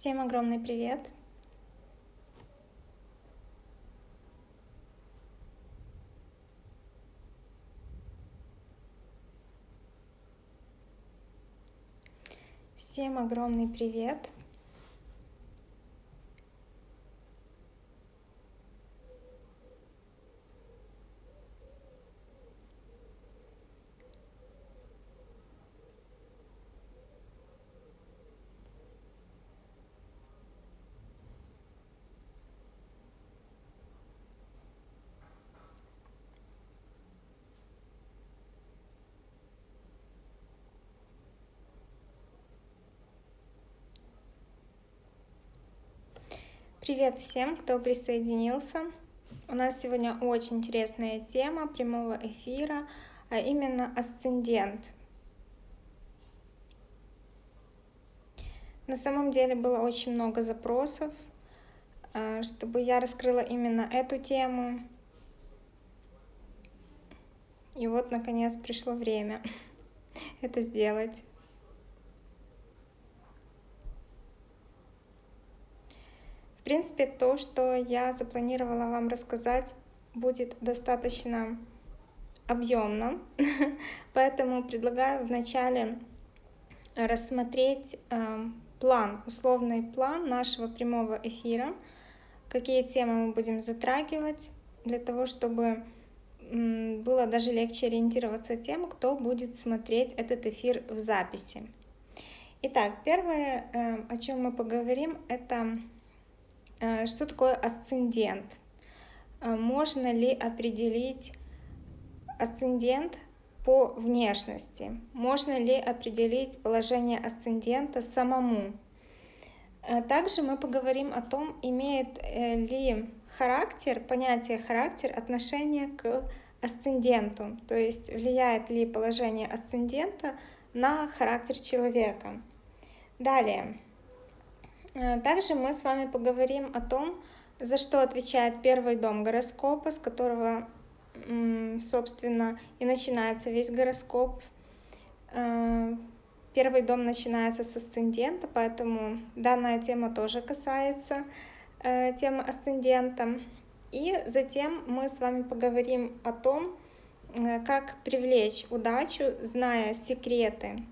Всем огромный привет! Всем огромный привет! Привет всем, кто присоединился. У нас сегодня очень интересная тема прямого эфира, а именно асцендент. На самом деле было очень много запросов, а, чтобы я раскрыла именно эту тему. И вот, наконец, пришло время это сделать. Принципе, то, что я запланировала вам рассказать, будет достаточно объемно, поэтому предлагаю вначале рассмотреть э, план, условный план нашего прямого эфира, какие темы мы будем затрагивать, для того, чтобы было даже легче ориентироваться тем, кто будет смотреть этот эфир в записи. Итак, первое, э, о чем мы поговорим, это что такое асцендент? Э, можно ли определить асцендент по внешности? Можно ли определить положение асцендента самому? Э, также мы поговорим о том, имеет ли характер, понятие характер отношение к асценденту, то есть влияет ли положение асцендента на характер человека. Далее. Э, также мы с вами поговорим о том, за что отвечает первый дом гороскопа, с которого, собственно, и начинается весь гороскоп. Э, первый дом начинается с асцендента, поэтому данная тема тоже касается э, темы асцендента. И затем мы с вами поговорим о том, как привлечь удачу, зная секреты,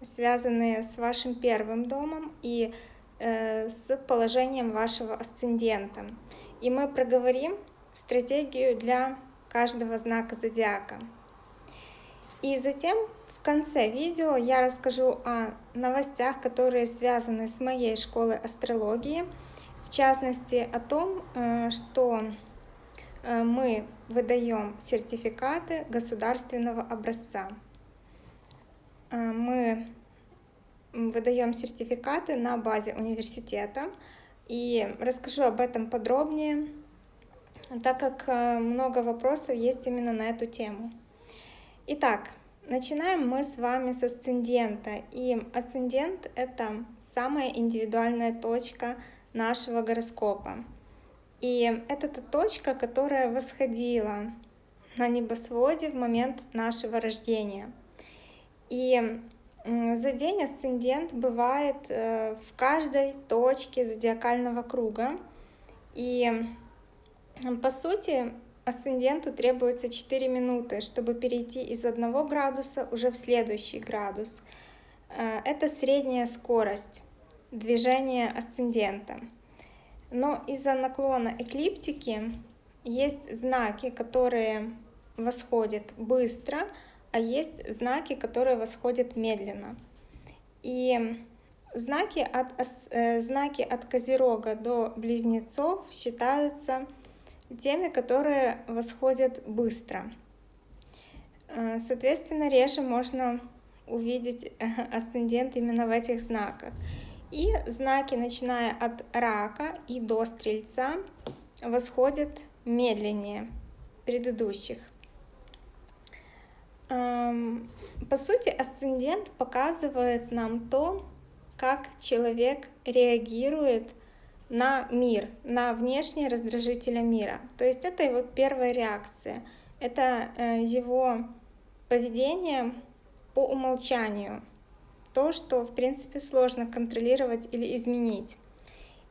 связанные с вашим первым домом и с положением вашего асцендента. И мы проговорим стратегию для каждого знака зодиака. И затем в конце видео я расскажу о новостях, которые связаны с моей школой астрологии, в частности о том, э, что э, мы выдаем сертификаты государственного образца. Мы выдаем сертификаты на базе университета. И расскажу об этом подробнее, так как э, много вопросов есть именно на эту тему. Итак, начинаем мы с вами с асцендента. И асцендент — это самая индивидуальная точка нашего гороскопа. И это та точка, которая восходила на небосводе в момент нашего рождения. И за день асцендент бывает э, в каждой точке зодиакального круга. И по сути асценденту требуется 4 минуты, чтобы перейти из одного градуса уже в следующий градус. Э, это средняя скорость движения асцендента. Но из-за наклона эклиптики есть знаки, которые восходят быстро, а есть знаки, которые восходят медленно. И знаки от, э, знаки от Козерога до Близнецов считаются теми, которые восходят быстро. Э, соответственно, реже можно увидеть асцендент именно в этих знаках. И знаки, начиная от рака и до стрельца, восходят медленнее предыдущих. По сути, асцендент показывает нам то, как человек реагирует на мир, на внешние раздражители мира. То есть это его первая реакция, это э, его поведение по умолчанию. то, что в принципе сложно контролировать или изменить.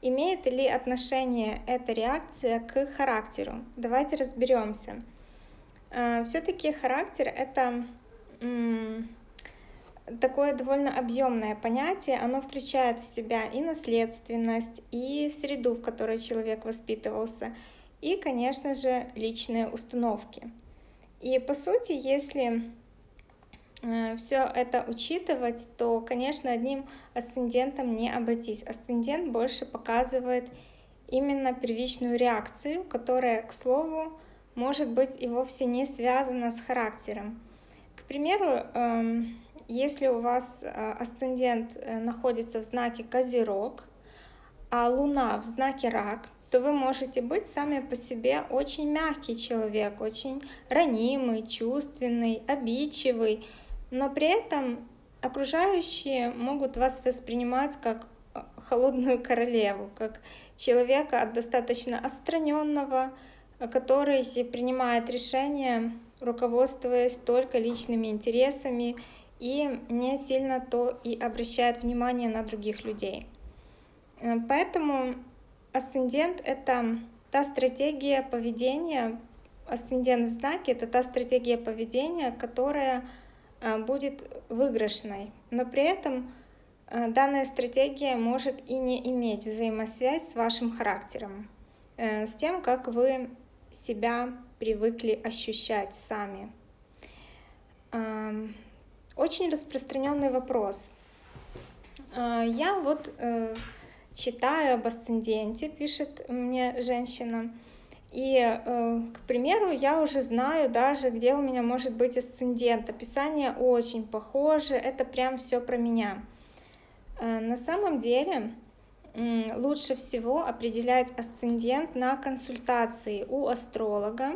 Имеет ли отношение эта реакция к характеру? Давайте разберемся. А, Все-таки характер это такое довольно объемное понятие, оно включает в себя и наследственность, и среду, в которой человек воспитывался, и, конечно же, личные установки. И по сути, если э, все это учитывать, то, конечно, одним асцендентом не обойтись. Асцендент больше показывает именно первичную реакцию, которая, к слову, может быть и вовсе не связана с характером. К примеру, эм, если у вас э, асцендент э, находится в знаке Козерог, а Луна в знаке Рак, то вы можете быть сами по себе очень мягкий человек, очень ранимый, чувственный, обидчивый, но при этом окружающие могут вас воспринимать как э, холодную королеву, как человека достаточно отстраненного, который принимает решения, руководствуясь только личными интересами и не сильно то и обращает внимание на других людей. Э, поэтому асцендент — это та стратегия поведения, асцендент в знаке — это та стратегия поведения, которая э, будет выигрышной. Но при этом э, данная стратегия может и не иметь взаимосвязь с вашим характером, с тем, как вы себя привыкли ощущать сами. Очень распространенный вопрос. А, я вот э, читаю об асценденте, пишет мне женщина, и, э, к примеру, я уже знаю даже, где у меня может быть асцендент. Описание очень похоже, это прям все про меня. Э, на самом деле лучше всего определять асцендент на консультации у астролога,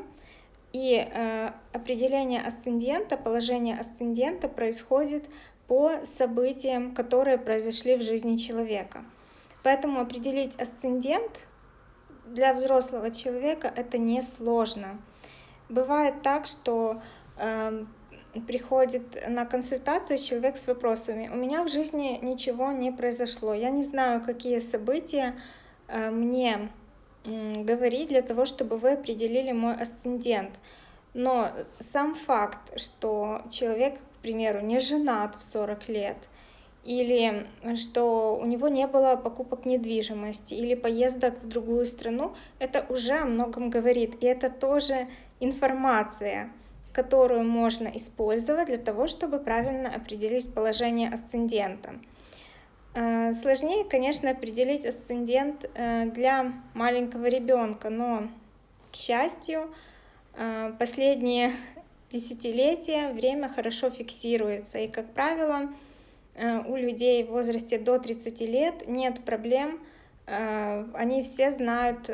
и э, определение асцендента, положение асцендента происходит по событиям, которые произошли в жизни человека. Поэтому определить асцендент для взрослого человека это несложно. Бывает так, что э, приходит на консультацию человек с вопросами. У меня в жизни ничего не произошло. Я не знаю, какие события э, мне говорить для того, чтобы вы определили мой асцендент. Но сам факт, что человек, к примеру, не женат в 40 лет, или что у него не было покупок недвижимости или поездок в другую страну, это уже о многом говорит. И это тоже информация, которую можно использовать для того, чтобы правильно определить положение асцендента. Э, сложнее, конечно, определить асцендент э, для маленького ребенка, но, к счастью, э, последние десятилетия время хорошо фиксируется. И, как правило, у людей в возрасте до 30 лет нет проблем, они все знают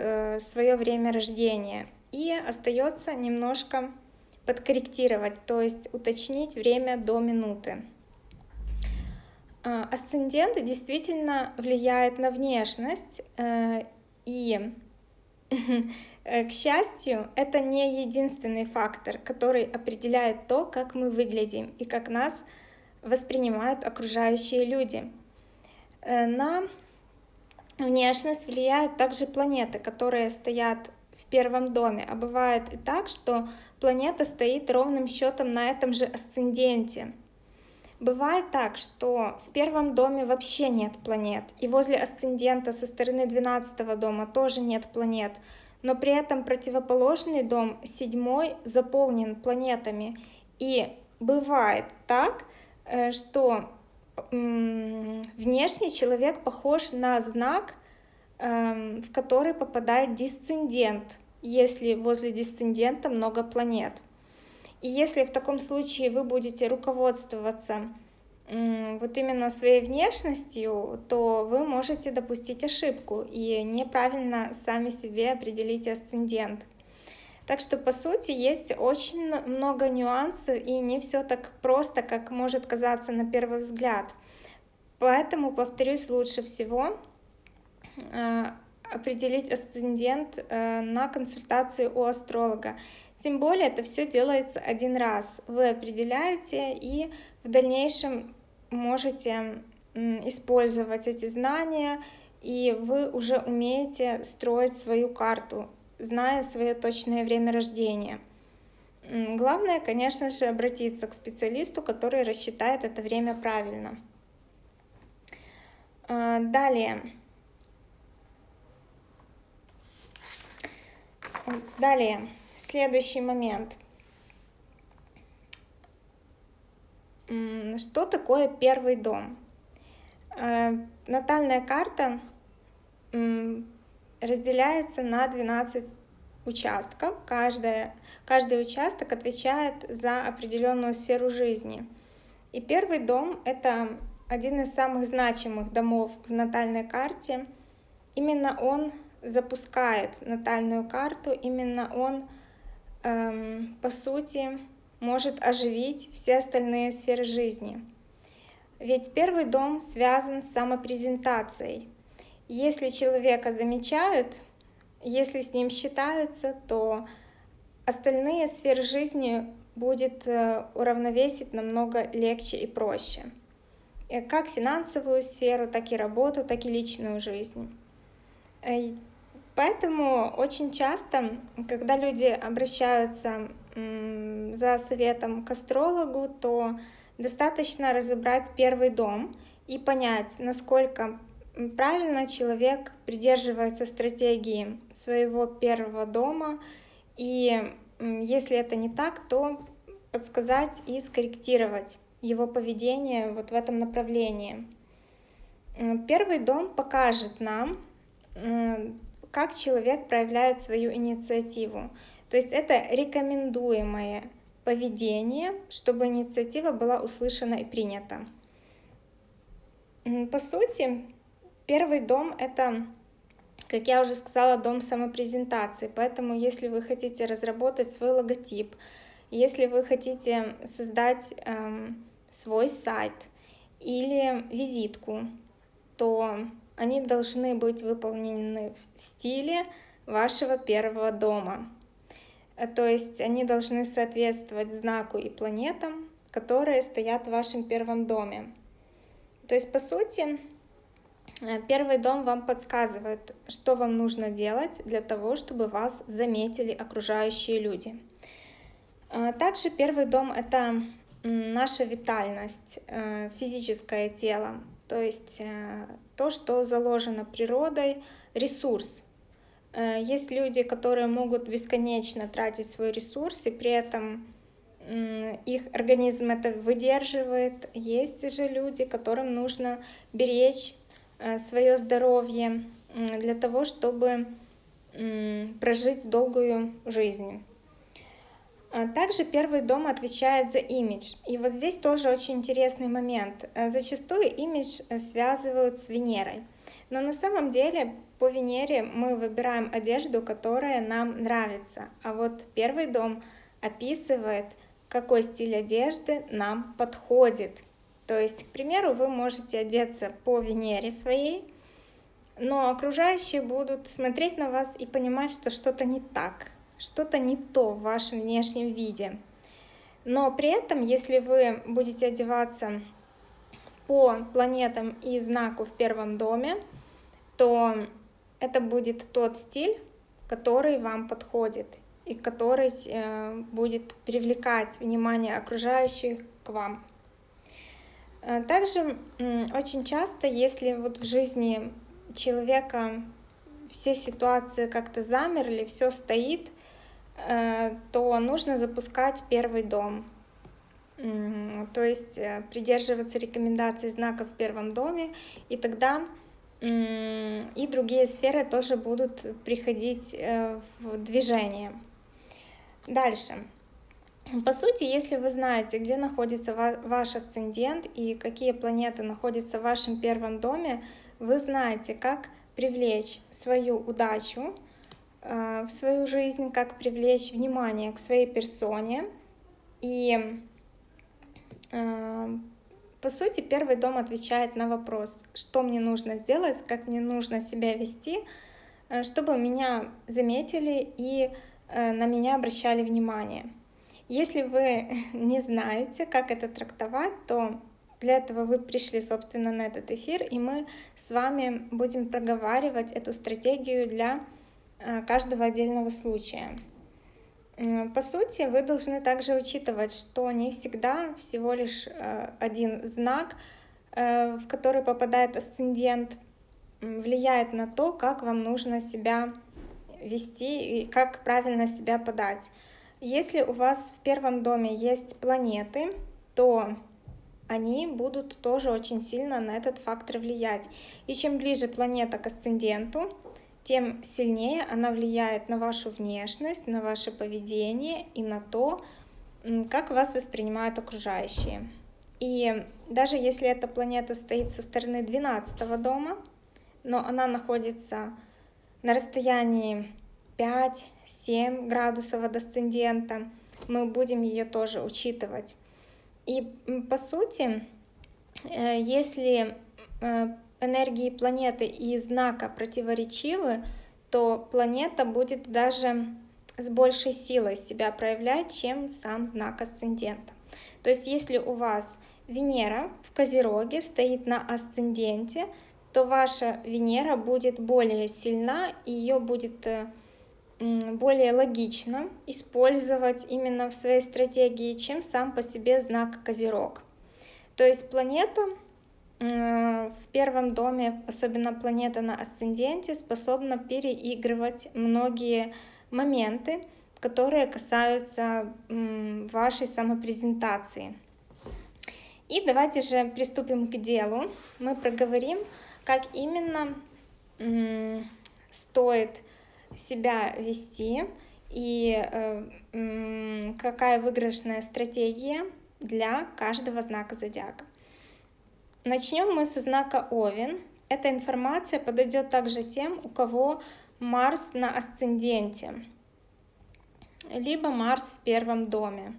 свое время рождения. И остается немножко подкорректировать, то есть уточнить время до минуты. А, асцендент действительно влияет на внешность, э, и, э, к счастью, это не единственный фактор, который определяет то, как мы выглядим и как нас воспринимают окружающие люди. Э, на внешность влияют также планеты, которые стоят в первом доме. А бывает и так, что планета стоит ровным счетом на этом же асценденте. Бывает так, что в первом доме вообще нет планет, и возле асцендента со стороны 12 дома тоже нет планет, но при этом противоположный дом, седьмой, заполнен планетами. И бывает так, э, что внешний человек похож на знак, эм, в который попадает дисцендент, если возле дисцендента много планет. И если в таком случае вы будете руководствоваться вот именно своей внешностью, то вы можете допустить ошибку и неправильно сами себе определить асцендент. Так что, по сути, есть очень много нюансов, и не все так просто, как может казаться на первый взгляд. Поэтому, повторюсь, лучше всего э, определить асцендент э, на консультации у астролога. Тем более это все делается один раз. Вы определяете и в дальнейшем можете использовать эти знания, и вы уже умеете строить свою карту, зная свое точное время рождения. Главное, конечно же, обратиться к специалисту, который рассчитает это время правильно. А, далее. Далее, следующий момент. Что такое первый дом? А, натальная карта разделяется на 12 участков. Каждая, каждый участок отвечает за определенную сферу жизни. И первый дом — это один из самых значимых домов в натальной карте. Именно он запускает натальную карту, именно он, эм, по сути, может оживить все остальные сферы жизни. Ведь первый дом связан с самопрезентацией. Если человека замечают, если с ним считаются, то остальные сферы жизни будет э, уравновесить намного легче и проще. Э, как финансовую сферу, так и работу, так и личную жизнь. Э, поэтому очень часто, когда люди обращаются за советом к астрологу, то достаточно разобрать первый дом и понять, насколько правильно человек придерживается стратегии своего первого дома, и если это не так, то подсказать и скорректировать его поведение вот в этом направлении. Первый дом покажет нам, как человек проявляет свою инициативу. То есть это рекомендуемое поведение, чтобы инициатива была услышана и принята. По сути, Первый дом — это, как я уже сказала, дом самопрезентации. Поэтому если вы хотите разработать свой логотип, если вы хотите создать эм, свой сайт или визитку, то они должны быть выполнены в стиле вашего первого дома. Э, то есть они должны соответствовать знаку и планетам, которые стоят в вашем первом доме. То есть, по сути, Э, первый дом вам подсказывает, что вам нужно делать для того, чтобы вас заметили окружающие люди. Э, также первый дом — это наша витальность, физическое тело, то есть то, что заложено природой, ресурс. Есть люди, которые могут бесконечно тратить свой ресурс, и при этом их организм это выдерживает. Есть же люди, которым нужно беречь Э, свое здоровье для того, чтобы прожить долгую жизнь. А также первый дом отвечает за имидж. И вот здесь тоже очень интересный момент. Э, зачастую имидж э, связывают с Венерой. Но на самом деле по Венере мы выбираем одежду, которая нам нравится. А вот первый дом описывает, какой стиль одежды нам подходит. То есть, к примеру, вы можете одеться по Венере своей, но окружающие будут смотреть на вас и понимать, что что-то не так, что-то не то в вашем внешнем виде. Но при этом, если вы будете одеваться по планетам и знаку в первом доме, то это будет тот стиль, который вам подходит и который э, будет привлекать внимание окружающих к вам. Э, также очень часто, если вот в жизни человека все ситуации как-то замерли, все стоит, то нужно запускать первый дом. То есть э, придерживаться рекомендаций знаков в первом доме, и тогда и другие сферы тоже будут приходить в движение. Дальше. По сути, если вы знаете, где находится ваш асцендент и какие планеты находятся в вашем первом доме, вы знаете, как привлечь свою удачу э, в свою жизнь, как привлечь внимание к своей персоне. И э, по сути, первый дом отвечает на вопрос, что мне нужно сделать, как мне нужно себя вести, э, чтобы меня заметили и на меня обращали внимание. Если вы не знаете, как это трактовать, то Для этого вы пришли, собственно, на этот эфир, и мы с вами будем проговаривать эту стратегию для э, каждого отдельного случая. По сути, вы должны также учитывать, что не всегда всего лишь э, один знак, э, в который попадает асцендент, влияет на то, как вам нужно себя вести и как правильно себя подать. Если у вас в первом доме есть планеты, то они будут тоже очень сильно на этот фактор влиять. И чем ближе планета к асценденту, тем сильнее она влияет на вашу внешность, на ваше поведение и на то, как вас воспринимают окружающие. И даже если эта планета стоит со стороны 12 дома, но она находится на расстоянии 5-7 градусов от асцендента, мы будем ее тоже учитывать. И по сути, э, если э, энергии планеты и знака противоречивы, то планета будет даже с большей силой себя проявлять, чем сам знак асцендента. То есть если у вас Венера в Козероге стоит на асценденте, то ваша Венера будет более сильна, и ее будет э, более логично использовать именно в своей стратегии, чем сам по себе знак Козерог. То есть планета в первом доме, особенно планета на асценденте, способна переигрывать многие моменты, которые касаются вашей самопрезентации. И давайте же приступим к делу. Мы проговорим, как именно стоит себя вести и э, какая выигрышная стратегия для каждого знака зодиака. Начнем мы со знака Овен. Эта информация подойдет также тем, у кого Марс на асценденте, либо Марс в первом доме.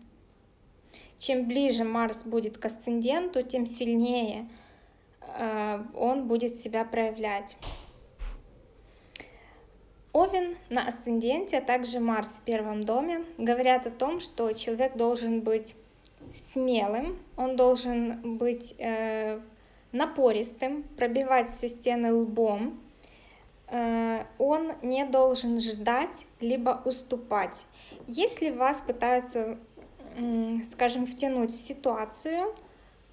Чем ближе Марс будет к асценденту, тем сильнее э, он будет себя проявлять. Овен на асценденте, а также Марс в первом доме говорят о том, что человек должен быть смелым, он должен быть э, напористым, пробивать все стены лбом, э, он не должен ждать либо уступать. Если вас пытаются, скажем, втянуть в ситуацию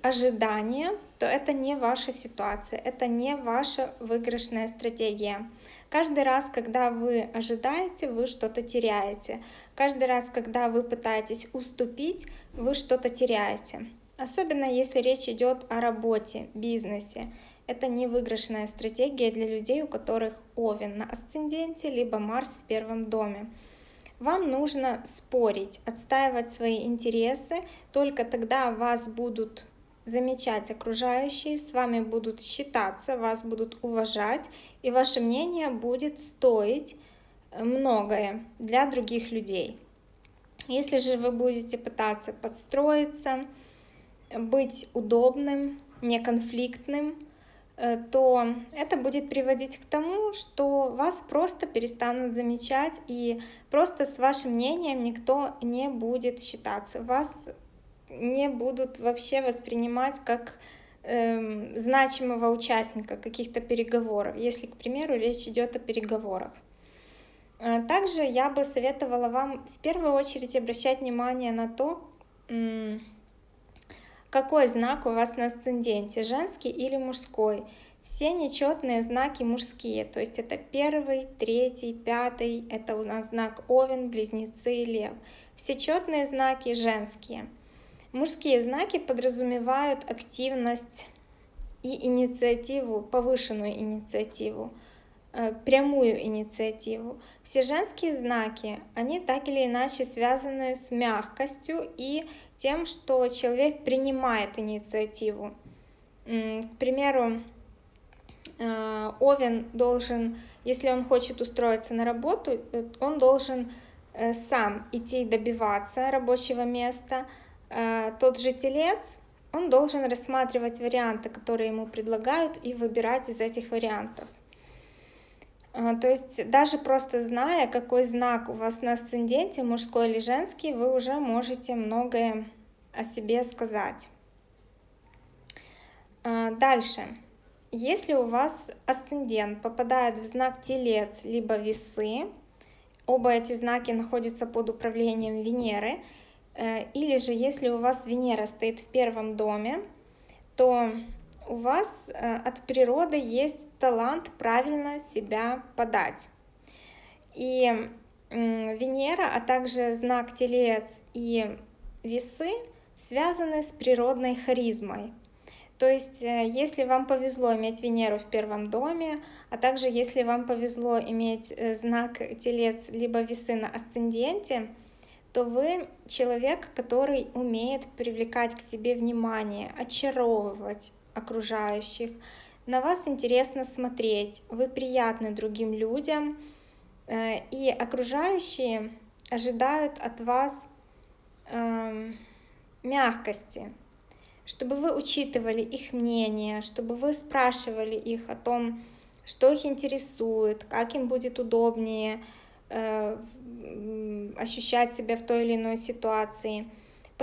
ожидания, то это не ваша ситуация, это не ваша выигрышная стратегия. Каждый раз, когда вы ожидаете, вы что-то теряете. Каждый раз, когда вы пытаетесь уступить, вы что-то теряете. Особенно если речь идет о работе, бизнесе. Это не выигрышная стратегия для людей, у которых Овен на асценденте, либо Марс в первом доме. Вам нужно спорить, отстаивать свои интересы, только тогда вас будут замечать окружающие, с вами будут считаться, вас будут уважать, и ваше мнение будет стоить многое для других людей. Если же вы будете пытаться подстроиться, быть удобным, неконфликтным, э, то это будет приводить к тому, что вас просто перестанут замечать и просто с вашим мнением никто не будет считаться. Вас не будут вообще воспринимать как э, значимого участника каких-то переговоров, если, к примеру, речь идет о переговорах. Э, также я бы советовала вам в первую очередь обращать внимание на то, какой знак у вас на асценденте, женский или мужской. Все нечетные знаки мужские, то есть это первый, третий, пятый, это у нас знак Овен, Близнецы и Лев. Все четные знаки женские. Мужские знаки подразумевают активность и инициативу, повышенную инициативу, э, прямую инициативу. Все женские знаки, они так или иначе связаны с мягкостью и тем, что человек принимает инициативу. К примеру, э, Овен должен, если он хочет устроиться на работу, э, он должен э, сам идти добиваться рабочего места. Тот же телец, он должен рассматривать варианты, которые ему предлагают, и выбирать из этих вариантов. То есть даже просто зная, какой знак у вас на асценденте, мужской или женский, вы уже можете многое о себе сказать. А, дальше. Если у вас асцендент попадает в знак Телец либо Весы, оба эти знаки находятся под управлением Венеры, э, или же если у вас Венера стоит в первом доме, то у вас э, от природы есть талант правильно себя подать. И Венера, а также знак Телец и Весы связаны с природной харизмой. То есть, э, если вам повезло иметь Венеру в первом доме, а также если вам повезло иметь э, знак Телец либо Весы на асценденте, то вы человек, который умеет привлекать к себе внимание, очаровывать окружающих. На вас интересно смотреть, вы приятны другим людям, Э, и окружающие ожидают от вас эм, мягкости, чтобы вы учитывали их мнение, чтобы вы спрашивали их о том, что их интересует, как им будет удобнее э, ощущать себя в той или иной ситуации.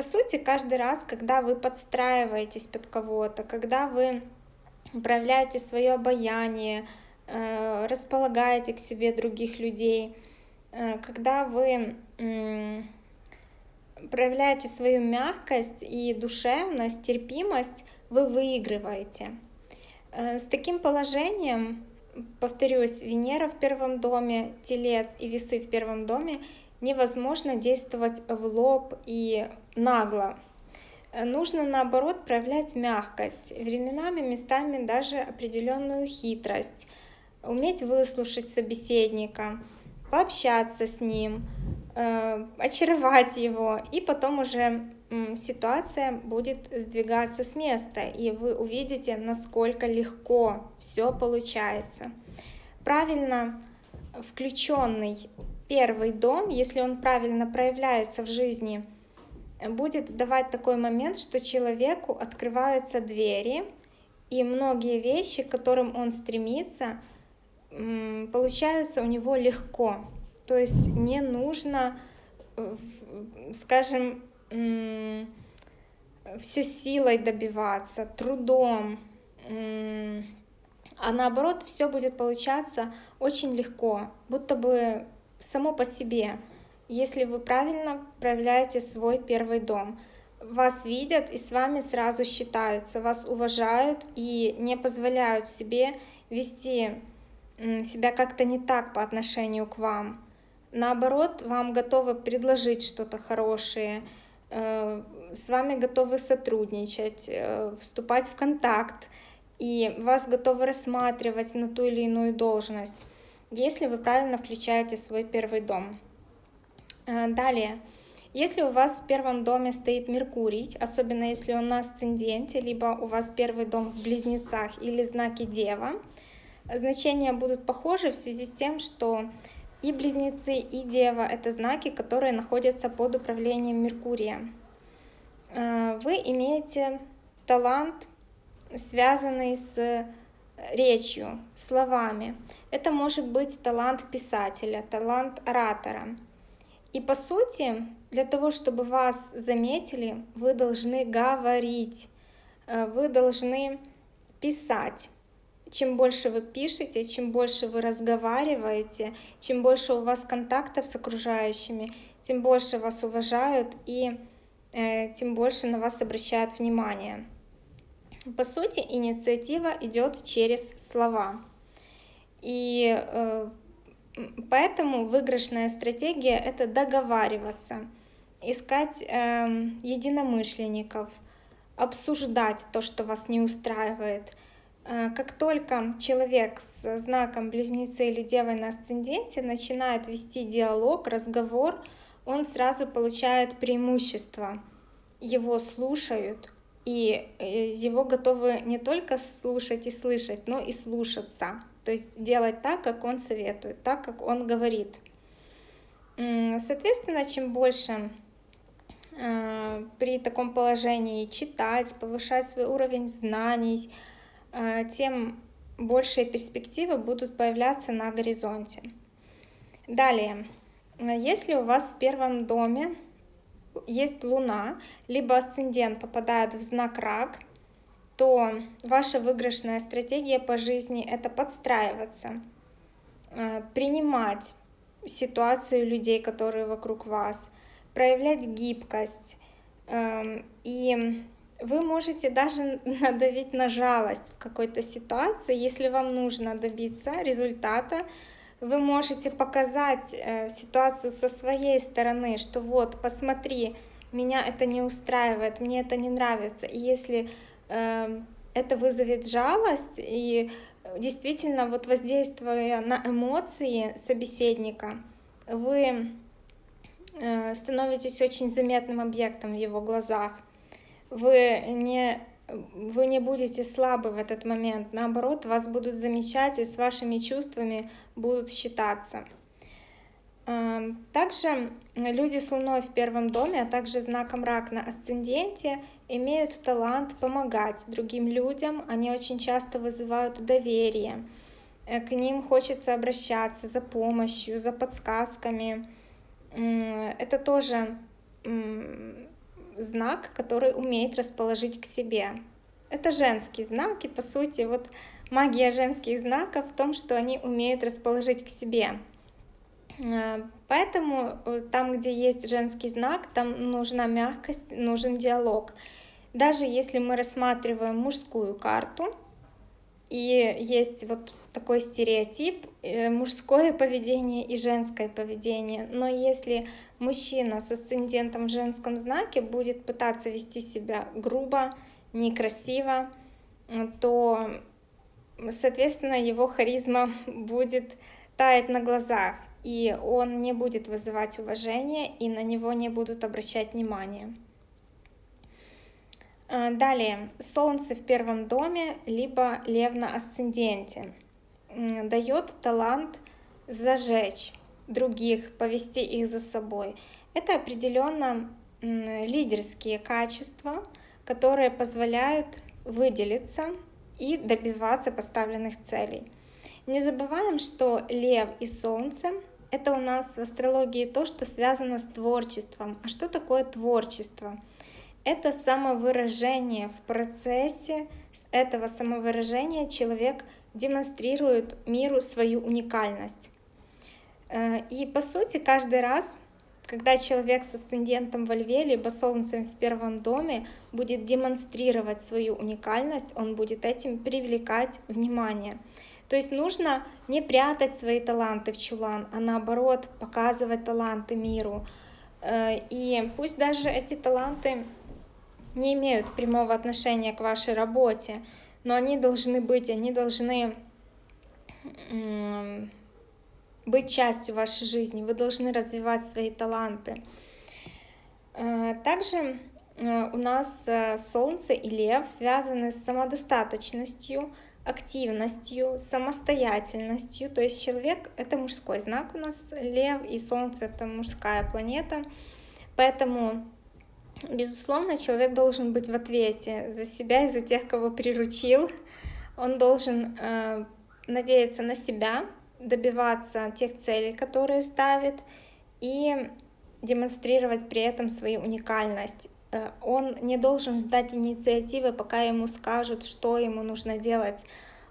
По сути, каждый раз, когда вы подстраиваетесь под кого-то, когда вы проявляете свое обаяние, Э, располагаете к себе других людей, э, когда вы проявляете свою мягкость и душевность, терпимость, вы выигрываете. Э, с таким положением, повторюсь, Венера в первом доме, Телец и Весы в первом доме, невозможно действовать в лоб и нагло. Нужно, наоборот, проявлять мягкость, временами, местами даже определенную хитрость, уметь выслушать собеседника, пообщаться с ним, э, очаровать его, и потом уже ситуация будет сдвигаться с места, и вы увидите, насколько легко все получается. Правильно включенный первый дом, если он правильно проявляется в жизни, будет давать такой момент, что человеку открываются двери, и многие вещи, к которым он стремится, получается у него легко. То есть не нужно, э, скажем, все силой добиваться, трудом, а наоборот все будет получаться очень легко, будто бы само по себе, если вы правильно проявляете свой первый дом. Вас видят и с вами сразу считаются, вас уважают и не позволяют себе вести себя как-то не так по отношению к вам. Наоборот, вам готовы предложить что-то хорошее, э, с вами готовы сотрудничать, э, вступать в контакт, и вас готовы рассматривать на ту или иную должность, если вы правильно включаете свой первый дом. Э, далее, если у вас в первом доме стоит Меркурий, особенно если он на асценденте, либо у вас первый дом в Близнецах или знаке Дева, значения будут похожи в связи с тем, что и близнецы, и дева — это знаки, которые находятся под управлением Меркурия. Э, вы имеете талант, связанный с речью, словами. Это может быть талант писателя, талант оратора. И по сути, для того, чтобы вас заметили, вы должны говорить, э, вы должны писать чем больше вы пишете, чем больше вы разговариваете, чем больше у вас контактов с окружающими, тем больше вас уважают и э, тем больше на вас обращают внимание. По сути, инициатива идет через слова. И э, поэтому выигрышная стратегия — это договариваться, искать э, единомышленников, обсуждать то, что вас не устраивает — Э, как только человек с знаком близнецы или девой на асценденте начинает вести диалог, разговор, он сразу получает преимущество. Его слушают, и э, его готовы не только слушать и слышать, но и слушаться. То есть делать так, как он советует, так, как он говорит. Соответственно, чем больше э, при таком положении читать, повышать свой уровень знаний, Э, тем большие перспективы будут появляться на горизонте. Далее, если у вас в первом доме есть Луна, либо асцендент попадает в знак Рак, то ваша выигрышная стратегия по жизни — это подстраиваться, э, принимать ситуацию людей, которые вокруг вас, проявлять гибкость. Эм, и вы можете даже надавить на жалость в какой-то ситуации, если вам нужно добиться результата, вы можете показать э, ситуацию со своей стороны, что вот, посмотри, меня это не устраивает, мне это не нравится. И если э, это вызовет жалость и действительно вот воздействуя на эмоции собеседника, вы э, становитесь очень заметным объектом в его глазах. Вы не вы не будете слабы в этот момент, наоборот, вас будут замечать и с вашими чувствами будут считаться. Эм, также люди с Луной в первом доме, а также знаком рак на асценденте имеют талант помогать другим людям, они очень часто вызывают доверие, э, к ним хочется обращаться за помощью, за подсказками. Это тоже знак, который умеет расположить к себе. Это женский знак, и по сути вот магия женских знаков в том, что они умеют расположить к себе. Э, поэтому э, там, где есть женский знак, там нужна мягкость, нужен диалог. Даже если мы рассматриваем мужскую карту, и есть вот такой стереотип э, мужское поведение и женское поведение. Но если мужчина с асцендентом в женском знаке будет пытаться вести себя грубо, некрасиво, то, соответственно, его харизма будет таять на глазах, и он не будет вызывать уважение, и на него не будут обращать внимание. А, далее, Солнце в первом доме, либо Лев на асценденте, дает талант зажечь других, повести их за собой. Это определенно лидерские качества, которые позволяют выделиться и добиваться поставленных целей. Не забываем, что Лев и Солнце — это у нас в астрологии то, что связано с творчеством. А что такое творчество? Это самовыражение. В процессе этого самовыражения человек демонстрирует миру свою уникальность. Э, и по сути каждый раз, когда человек с асцендентом во льве, либо солнцем в первом доме будет демонстрировать свою уникальность, он будет этим привлекать внимание. То есть нужно не прятать свои таланты в чулан, а наоборот показывать таланты миру. Э, и пусть даже эти таланты не имеют прямого отношения к вашей работе, но они должны быть, они должны быть частью вашей жизни, вы должны развивать свои таланты. Э, также э, у нас э, Солнце и Лев связаны с самодостаточностью, активностью, самостоятельностью. То есть человек — это мужской знак у нас, Лев, и Солнце — это мужская планета. Поэтому Безусловно, человек должен быть в ответе за себя и за тех, кого приручил. Он должен э, надеяться на себя, добиваться тех целей, которые ставит, и демонстрировать при этом свою уникальность. Э, он не должен ждать инициативы, пока ему скажут, что ему нужно делать.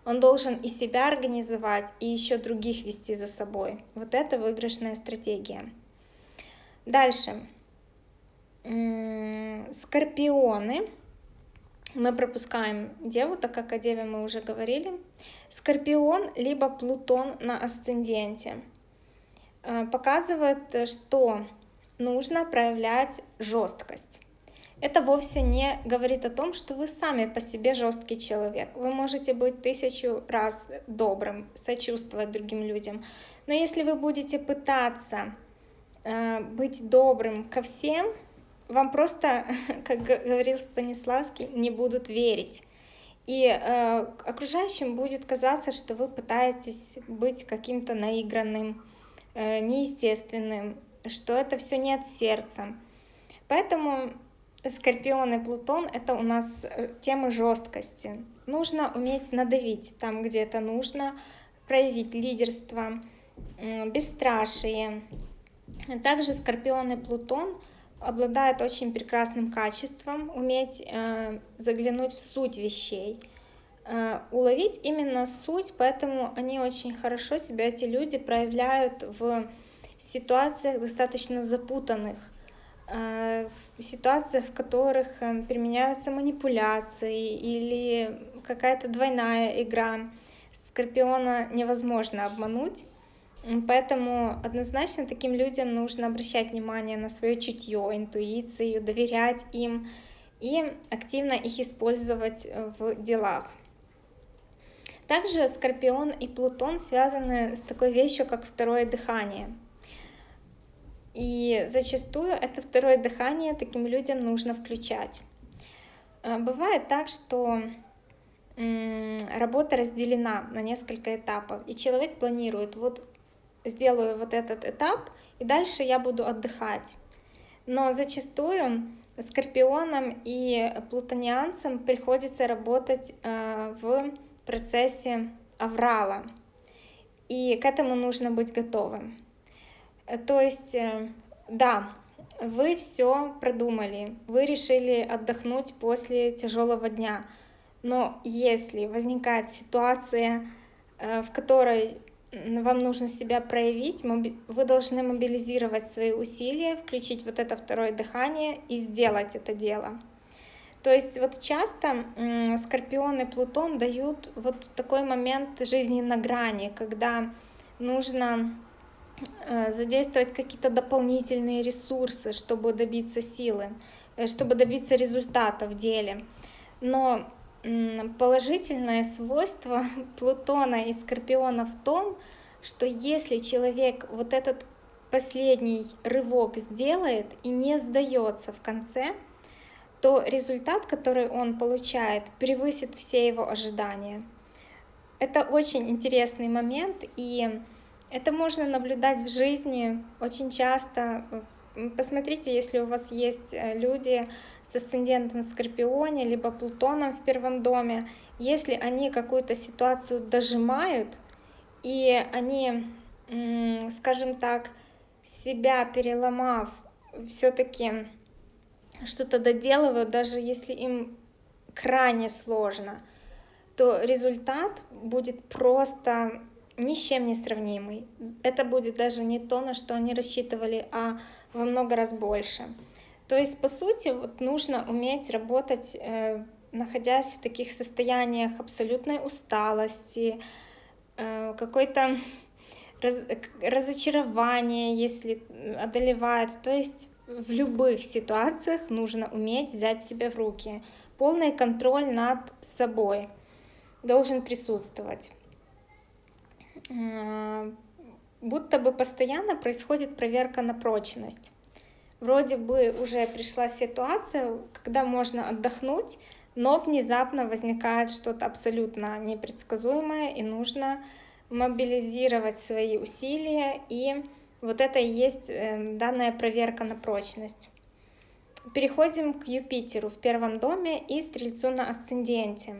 Он должен и себя организовать, и еще других вести за собой. Вот это выигрышная стратегия. Дальше. Скорпионы. Мы пропускаем Деву, так как о Деве мы уже говорили. Скорпион либо Плутон на асценденте. Э, показывает, что нужно проявлять жесткость. Это вовсе не говорит о том, что вы сами по себе жесткий человек. Вы можете быть тысячу раз добрым, сочувствовать другим людям. Но если вы будете пытаться э, быть добрым ко всем, вам просто, как говорил Станиславский, не будут верить. И э, окружающим будет казаться, что вы пытаетесь быть каким-то наигранным, э, неестественным, что это все не от сердца. Поэтому Скорпион и Плутон — это у нас э, тема жесткости. Нужно уметь надавить там, где это нужно, проявить лидерство, бесстрашие. Также Скорпион и Плутон — обладают очень прекрасным качеством, уметь э, заглянуть в суть вещей, э, уловить именно суть, поэтому они очень хорошо себя, эти люди, проявляют в ситуациях достаточно запутанных, э, в ситуациях, в которых э, применяются манипуляции или какая-то двойная игра. Скорпиона невозможно обмануть. Поэтому однозначно таким людям нужно обращать внимание на свое чутье, интуицию, доверять им и активно их использовать в делах. Также Скорпион и Плутон связаны с такой вещью, как второе дыхание. И зачастую это второе дыхание таким людям нужно включать. А, бывает так, что работа разделена на несколько этапов, и человек планирует, вот сделаю вот этот этап, и дальше я буду отдыхать. Но зачастую скорпионам и плутонианцам приходится работать э, в процессе аврала, и к этому нужно быть готовым. То есть, э, да, вы все продумали, вы решили отдохнуть после тяжелого дня, но если возникает ситуация, э, в которой вам нужно себя проявить, вы должны мобилизировать свои усилия, включить вот это второе дыхание и сделать это дело. То есть вот часто Скорпион и Плутон дают вот такой момент жизни на грани, когда нужно э, задействовать какие-то дополнительные ресурсы, чтобы добиться силы, э, чтобы добиться результата в деле. Но положительное свойство Плутона и Скорпиона в том, что если человек вот этот последний рывок сделает и не сдается в конце, то результат, который он получает, превысит все его ожидания. Это очень интересный момент, и это можно наблюдать в жизни очень часто. Посмотрите, если у вас есть э, люди с асцендентом в Скорпионе, либо Плутоном в первом доме, если они какую-то ситуацию дожимают, и они, скажем так, себя переломав, все-таки что-то доделывают, даже если им крайне сложно, то результат будет просто ни с чем не сравнимый. Это будет даже не то, на что они рассчитывали, а во много раз больше. То есть, по сути, вот нужно уметь работать, э, находясь в таких состояниях абсолютной усталости, э, какой-то раз, разочарование, если одолевает. То есть в любых ситуациях нужно уметь взять себя в руки. Полный контроль над собой должен присутствовать. Э, будто бы постоянно происходит проверка на прочность. Вроде бы уже пришла ситуация, когда можно отдохнуть, но внезапно возникает что-то абсолютно непредсказуемое, и нужно мобилизировать свои усилия, и вот это и есть э, данная проверка на прочность. Переходим к Юпитеру в первом доме и Стрельцу на асценденте.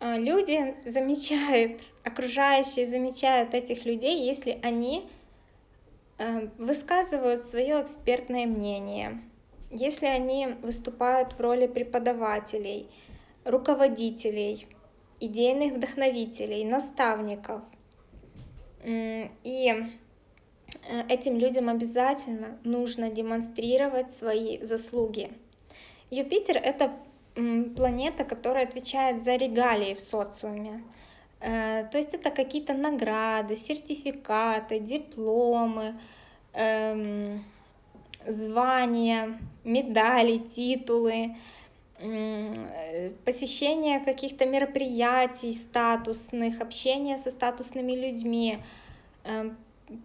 А, люди замечают, окружающие замечают этих людей, если они высказывают свое экспертное мнение, если они выступают в роли преподавателей, руководителей, идейных вдохновителей, наставников. И э, этим людям обязательно нужно демонстрировать свои заслуги. Юпитер — это планета, которая отвечает за регалии в социуме. Э, то есть это какие-то награды, сертификаты, дипломы, эм, звания, медали, титулы, посещение каких-то мероприятий статусных, общение со статусными людьми. Эм,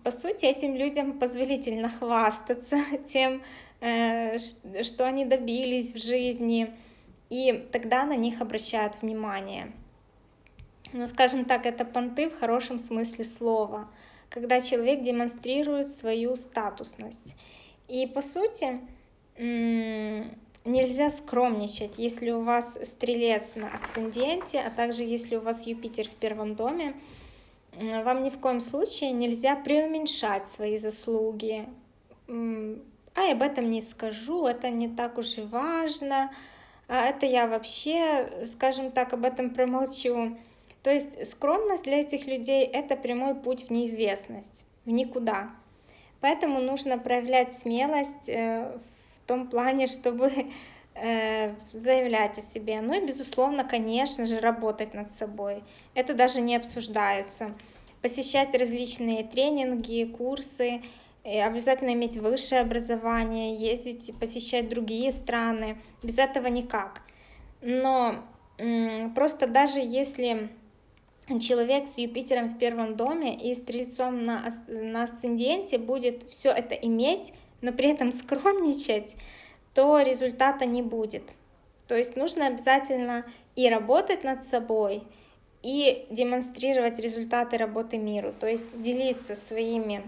по сути, этим людям позволительно хвастаться тем, э, что они добились в жизни, и тогда на них обращают внимание. Ну, скажем так, это понты в хорошем смысле слова, когда человек демонстрирует свою статусность. И по сути, нельзя скромничать, если у вас стрелец на асценденте, а также если у вас Юпитер в первом доме, вам ни в коем случае нельзя преуменьшать свои заслуги, а об этом не скажу, это не так уж и важно, а это я вообще, скажем так, об этом промолчу. То есть скромность для этих людей — это прямой путь в неизвестность, в никуда. Поэтому нужно проявлять смелость э, в том плане, чтобы э, заявлять о себе. Ну и, безусловно, конечно же, работать над собой. Это даже не обсуждается. Посещать различные тренинги, курсы, обязательно иметь высшее образование, ездить, посещать другие страны. Без этого никак. Но просто даже если человек с Юпитером в первом доме и Стрельцом на, на асценденте будет все это иметь, но при этом скромничать, то результата не будет. То есть нужно обязательно и работать над собой, и демонстрировать результаты работы миру, то есть делиться своими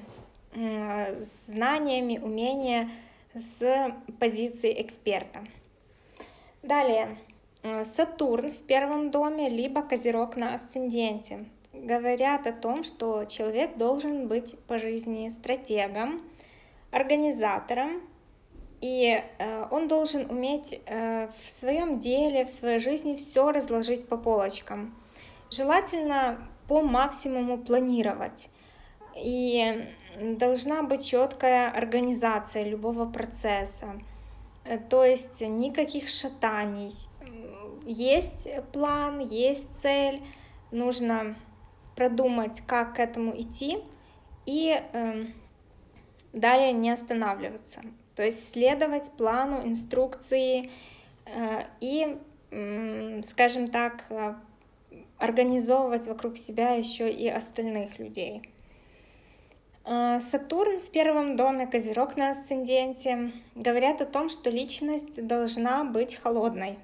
знаниями, умения с позиции эксперта. Далее, Сатурн в первом доме, либо Козерог на асценденте. Говорят о том, что человек должен быть по жизни стратегом, организатором, и э, он должен уметь э, в своем деле, в своей жизни все разложить по полочкам. Желательно по максимуму планировать. И должна быть четкая организация любого процесса. То есть никаких шатаний, есть план, есть цель, нужно продумать, как к этому идти, и э, далее не останавливаться. То есть следовать плану, инструкции э, и, э, скажем так, э, организовывать вокруг себя еще и остальных людей. Э, Сатурн в первом доме, Козерог на асценденте, говорят о том, что личность должна быть холодной,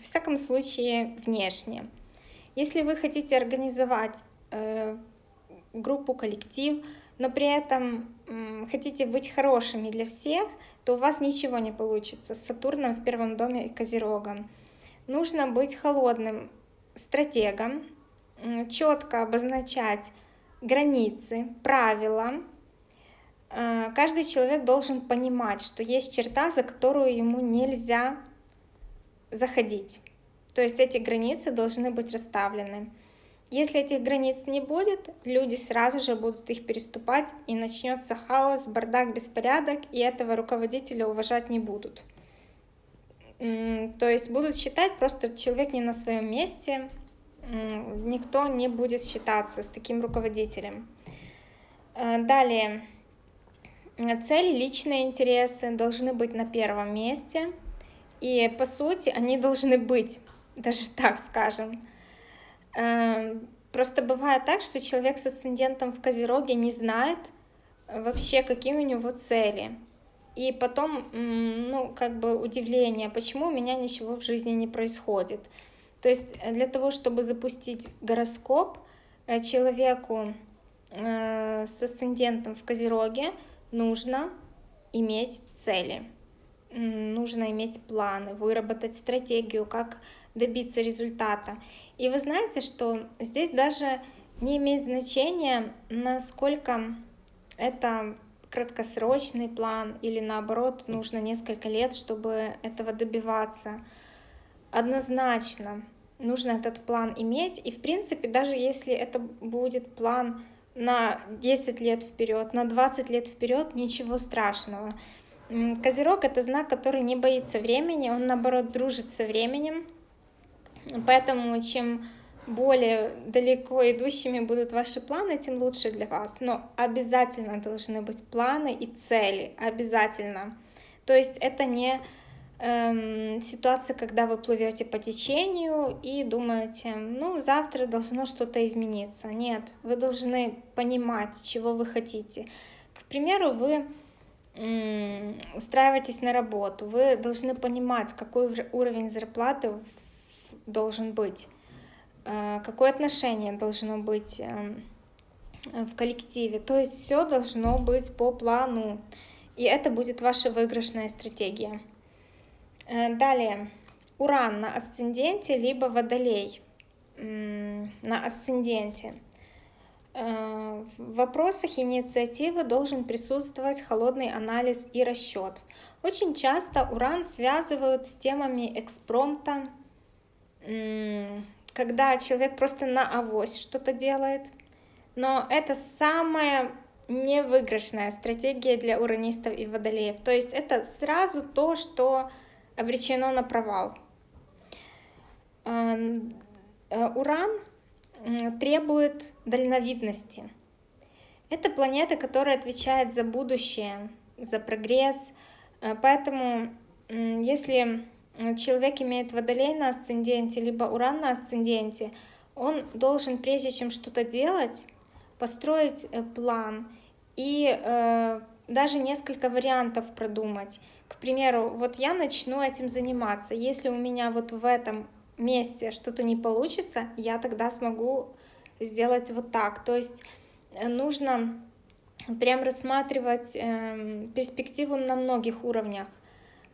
в всяком случае внешне. Если вы хотите организовать э, группу, коллектив, но при этом э, хотите быть хорошими для всех, то у вас ничего не получится с Сатурном в первом доме и Козерогом. Нужно быть холодным стратегом, э, четко обозначать границы, правила. Э, каждый человек должен понимать, что есть черта, за которую ему нельзя заходить. То есть эти границы должны быть расставлены. Если этих границ не будет, люди сразу же будут их переступать, и начнется хаос, бардак, беспорядок, и этого руководителя уважать не будут. То есть будут считать просто человек не на своем месте, никто не будет считаться с таким руководителем. Э, далее, цели, личные интересы должны быть на первом месте – и по сути они должны быть, даже так скажем. Эм, просто бывает так, что человек с асцендентом в Козероге не знает э, вообще, какие у него цели. И потом, ну, как бы удивление, почему у меня ничего в жизни не происходит. То есть э, для того, чтобы запустить гороскоп э, человеку с асцендентом в Козероге, нужно иметь цели нужно иметь планы, выработать стратегию, как добиться результата. И вы знаете, что здесь даже не имеет значения, насколько это краткосрочный план или наоборот нужно несколько лет, чтобы этого добиваться. Однозначно нужно этот план иметь. И в принципе, даже если это будет план на 10 лет вперед, на 20 лет вперед, ничего страшного. Козерог — это знак, который не боится времени, он, наоборот, дружит со временем. Поэтому чем более далеко идущими будут ваши планы, тем лучше для вас. Но обязательно должны быть планы и цели, обязательно. То есть это не эм, ситуация, когда вы плывете по течению и думаете, ну, завтра должно что-то измениться. Нет, вы должны понимать, чего вы хотите. К примеру, вы устраиваетесь на работу, вы должны понимать, какой уровень зарплаты должен быть, э, какое отношение должно быть эм, в коллективе. То есть все должно быть по плану, и это будет ваша выигрышная стратегия. Э, далее, Уран на асценденте, либо Водолей на асценденте. Э, в вопросах инициативы должен присутствовать холодный анализ и расчет. Очень часто уран связывают с темами экспромта, когда человек просто на авось что-то делает. Но это самая невыигрышная стратегия для уранистов и водолеев. То есть это сразу то, что обречено на провал. Э, уран требует дальновидности. Это планета, которая отвечает за будущее, за прогресс. Э, поэтому, если человек имеет водолей на асценденте, либо уран на асценденте, он должен, прежде чем что-то делать, построить э, план и э, даже несколько вариантов продумать. К примеру, вот я начну этим заниматься. Если у меня вот в этом месте что-то не получится, я тогда смогу сделать вот так. То есть э, нужно прям рассматривать э, перспективу на многих уровнях,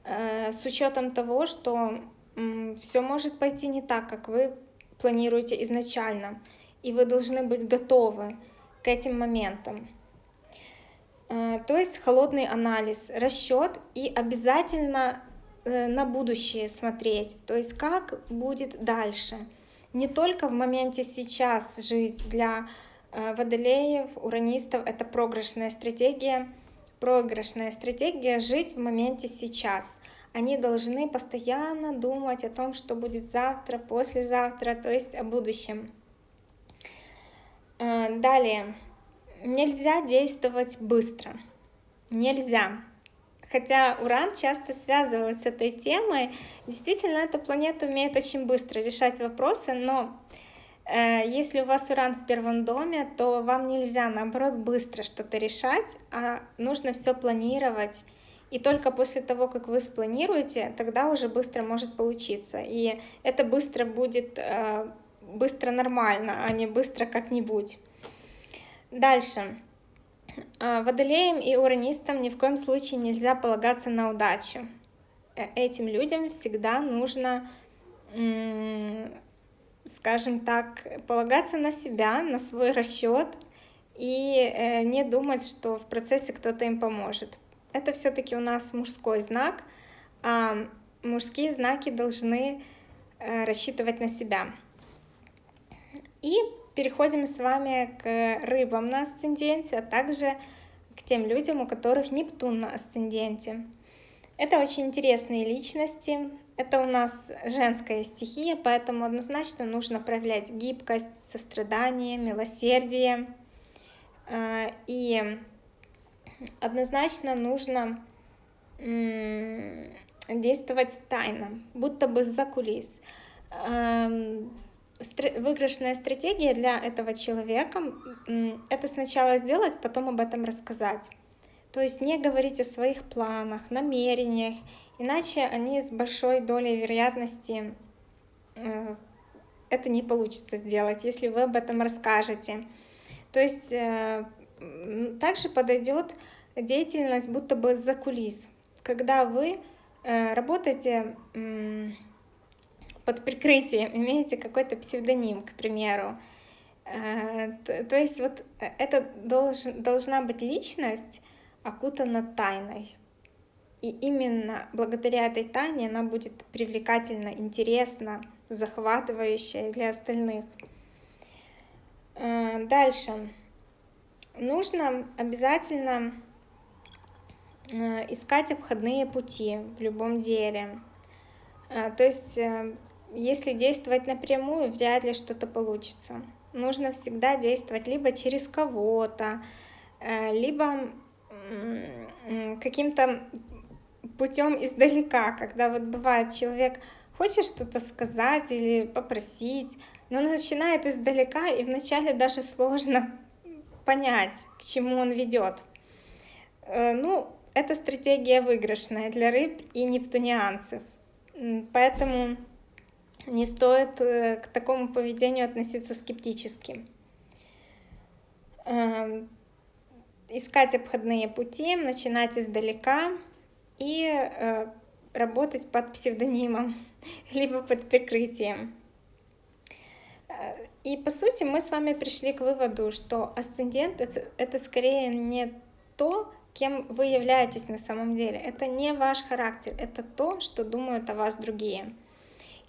э, с учетом того, что все может пойти не так, как вы планируете изначально, и вы должны быть готовы к этим моментам. Э, то есть холодный анализ, расчет и обязательно на будущее смотреть, то есть как будет дальше. Не только в моменте сейчас жить для э, водолеев, уранистов, это проигрышная стратегия. Проигрышная стратегия жить в моменте сейчас. Они должны постоянно думать о том, что будет завтра, послезавтра, то есть о будущем. Э, далее. Нельзя действовать быстро. Нельзя хотя Уран часто связывают с этой темой, действительно эта планета умеет очень быстро решать вопросы, но э, если у вас Уран в первом доме, то вам нельзя, наоборот, быстро что-то решать, а нужно все планировать. И только после того, как вы спланируете, тогда уже быстро может получиться. И это быстро будет э, быстро нормально, а не быстро как-нибудь. Дальше. А, водолеям и уранистам ни в коем случае нельзя полагаться на удачу. Э, этим людям всегда нужно, скажем так, полагаться на себя, на свой расчет и э, не думать, что в процессе кто-то им поможет. Это все-таки у нас мужской знак, а мужские знаки должны э, рассчитывать на себя. И переходим с вами к рыбам на асценденте, а также к тем людям, у которых Нептун на асценденте. Это очень интересные личности, это у нас женская стихия, поэтому однозначно нужно проявлять гибкость, сострадание, милосердие. А, и однозначно нужно действовать тайно, будто бы за кулис выигрышная стратегия для этого человека — это сначала сделать, потом об этом рассказать. То есть не говорить о своих планах, намерениях, иначе они с большой долей вероятности э, это не получится сделать, если вы об этом расскажете. То есть э, также подойдет деятельность будто бы за кулис, когда вы э, работаете под прикрытием, имеете какой-то псевдоним, к примеру. Э, то есть вот э, это должен, должна быть личность, окутана тайной. И именно благодаря этой тайне она будет привлекательна, интересна, захватывающая для остальных. Э, дальше. Нужно обязательно искать обходные пути в любом деле. То есть если действовать напрямую, вряд ли что-то получится. Нужно всегда действовать либо через кого-то, э, либо каким-то путем издалека, когда вот бывает человек хочет что-то сказать или попросить, но он начинает издалека, и вначале даже сложно понять, к чему он ведет. Э, ну, это стратегия выигрышная для рыб и нептунианцев. Поэтому не стоит э, к такому поведению относиться скептически. Эм, искать обходные пути, начинать издалека и э, работать под псевдонимом, либо под прикрытием. И по сути мы с вами пришли к выводу, что асцендент это скорее не то, кем вы являетесь на самом деле. Это не ваш характер, это то, что думают о вас другие.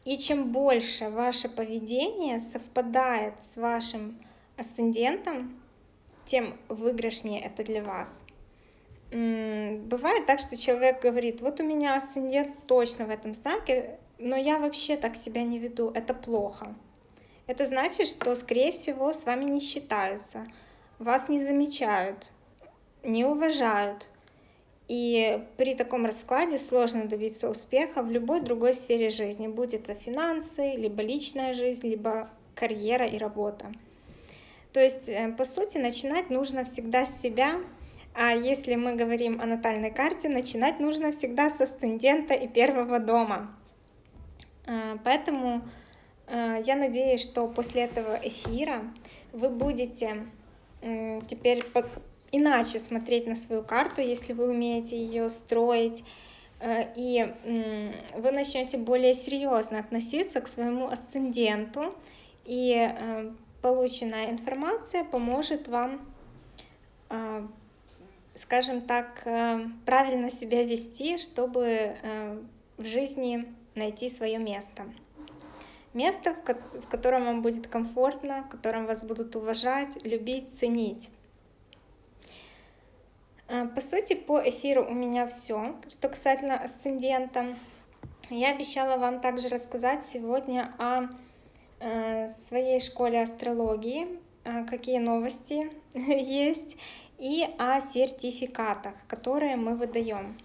И чем больше ваше поведение совпадает с вашим асцендентом, тем выигрышнее это для вас. Бывает так, что человек говорит, вот у меня асцендент точно в этом знаке, но я вообще так себя не веду, это плохо. Это значит, что, скорее всего, с вами не считаются, вас не замечают, не уважают. И при таком раскладе сложно добиться успеха в любой другой сфере жизни, будь это финансы, либо личная жизнь, либо карьера и работа. То есть, э, по сути, начинать нужно всегда с себя, а если мы говорим о натальной карте, начинать нужно всегда с асцендента и первого дома. Э, поэтому э, я надеюсь, что после этого эфира вы будете теперь иначе смотреть на свою карту, если вы умеете ее строить, и вы начнете более серьезно относиться к своему асценденту и полученная информация поможет вам, а, скажем так, э, правильно себя вести, чтобы э, в жизни найти свое место. Место, в котором вам будет комфортно, в котором вас будут уважать, любить, ценить. А, по сути, по эфиру у меня все, что касательно асцендента. Я обещала вам также рассказать сегодня о Э, своей школе астрологии, э, какие новости есть, и о сертификатах, которые мы выдаем.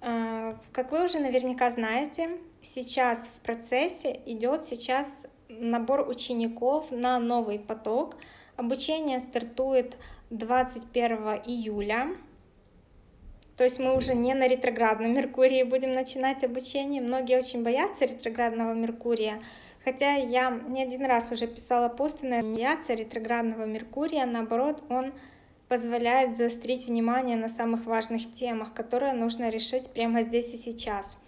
Э, как вы уже наверняка знаете, сейчас в процессе идет сейчас набор учеников на новый поток. Обучение стартует 21 июля. То есть мы уже не на ретроградном Меркурии будем начинать обучение. Многие очень боятся ретроградного Меркурия, Хотя я не один раз уже писала посты на медиация ретроградного Меркурия, наоборот, он позволяет заострить внимание на самых важных темах, которые нужно решить прямо здесь и сейчас.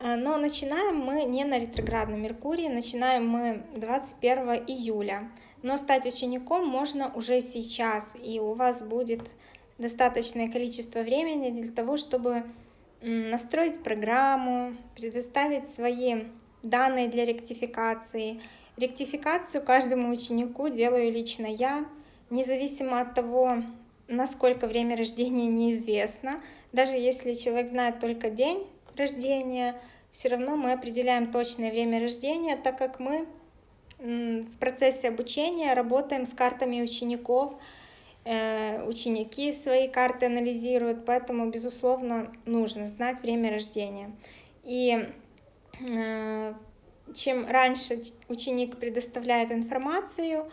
Э, но начинаем мы не на ретроградном Меркурии, начинаем мы 21 июля. Но стать учеником можно уже сейчас, и у вас будет достаточное количество времени для того, чтобы настроить программу, предоставить свои данные для ректификации. Ректификацию каждому ученику делаю лично я, независимо от того, насколько время рождения неизвестно. Даже если человек знает только день рождения, все равно мы определяем точное время рождения, так как мы в процессе обучения работаем с картами учеников, э, ученики свои карты анализируют, поэтому, безусловно, нужно знать время рождения. И Э, чем раньше ученик предоставляет информацию,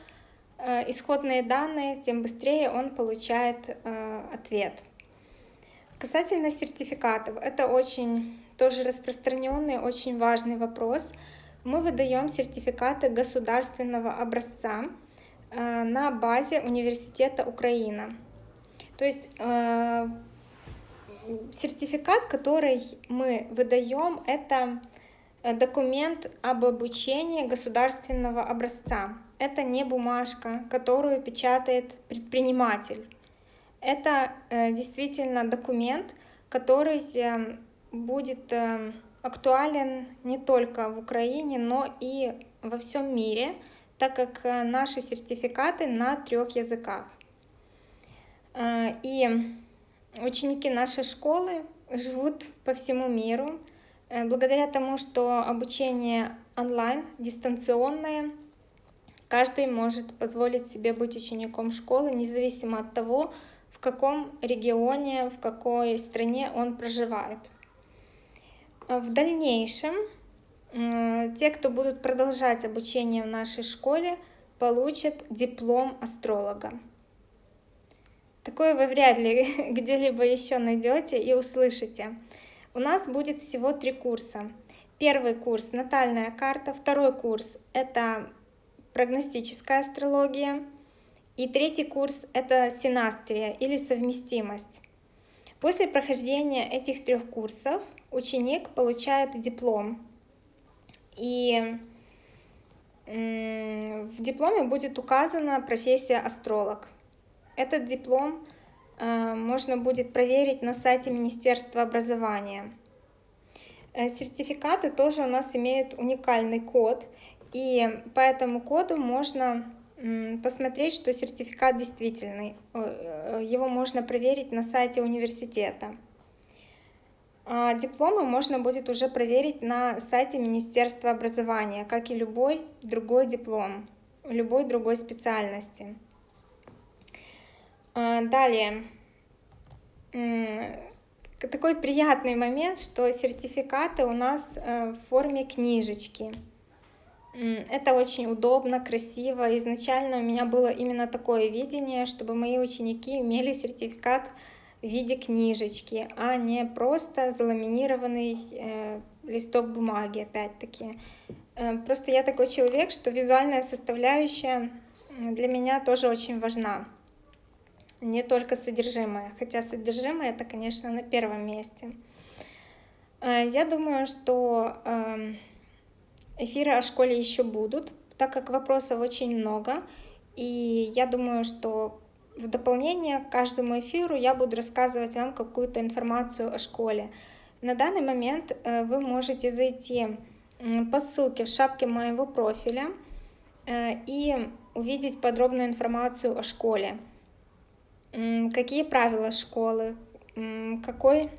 э, исходные данные, тем быстрее он получает ответ. Касательно сертификатов, это очень тоже распространенный, очень важный вопрос. Мы выдаем сертификаты государственного образца на базе Университета Украина. То есть сертификат, который мы выдаем, это Э, документ об обучении государственного образца. Это не бумажка, которую печатает предприниматель. Это э, действительно документ, который э, будет актуален не только в Украине, но и во всем мире, так как наши сертификаты на трех языках. И ученики нашей школы живут по всему миру, Э, благодаря тому, что обучение онлайн, дистанционное, каждый может позволить себе быть учеником школы, независимо от того, в каком регионе, в какой стране он проживает. Э, в дальнейшем э, те, кто будут продолжать обучение в нашей школе, получат диплом астролога. Такое вы вряд ли где-либо еще найдете и услышите. У нас будет всего три курса. Первый курс — натальная карта, второй курс — это прогностическая астрология, и третий курс — это синастрия или совместимость. После прохождения этих трех курсов ученик получает диплом. И в дипломе будет указана профессия астролог. Этот диплом э, можно будет проверить на сайте Министерства образования. Э, сертификаты тоже у нас имеют уникальный код, и по этому коду можно посмотреть, что сертификат действительный. Э, его можно проверить на сайте университета. А дипломы можно будет уже проверить на сайте Министерства образования, как и любой другой диплом, любой другой специальности. А, далее, такой приятный момент, что сертификаты у нас э, в форме книжечки. Это очень удобно, красиво. Изначально у меня было именно такое видение, чтобы мои ученики имели сертификат в виде книжечки, а не просто заламинированный э, листок бумаги, опять-таки. Э, просто я такой человек, что визуальная составляющая для меня тоже очень важна. Не только содержимое, хотя содержимое это, конечно, на первом месте. Э, я думаю, что э, эфиры о школе еще будут, так как вопросов очень много. И я думаю, что в дополнение к каждому эфиру я буду рассказывать вам какую-то информацию о школе. На данный момент э, вы можете зайти по ссылке в шапке моего профиля э, и увидеть подробную информацию о школе. Какие правила школы, какой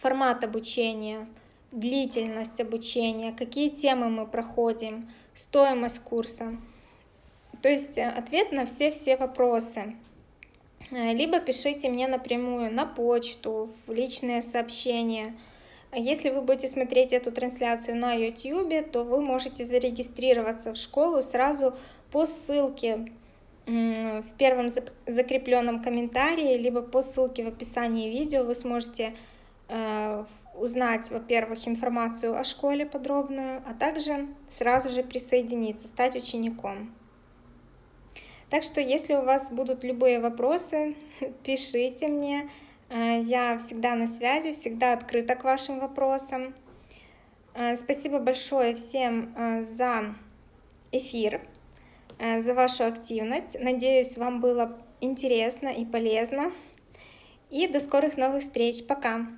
формат обучения, длительность обучения, какие темы мы проходим, стоимость курса. То есть э, ответ на все-все вопросы. Э, либо пишите мне напрямую на почту, в личные сообщения. Если вы будете смотреть эту трансляцию на YouTube, то вы можете зарегистрироваться в школу сразу по ссылке в первом закрепленном комментарии, либо по ссылке в описании видео вы сможете э, узнать, во-первых, информацию о школе подробную, а также сразу же присоединиться, стать учеником. Так что, если у вас будут любые вопросы, пишите мне. Э, я всегда на связи, всегда открыта к вашим вопросам. Э, спасибо большое всем э, за эфир, за вашу активность. Надеюсь, вам было интересно и полезно. И до скорых новых встреч. Пока!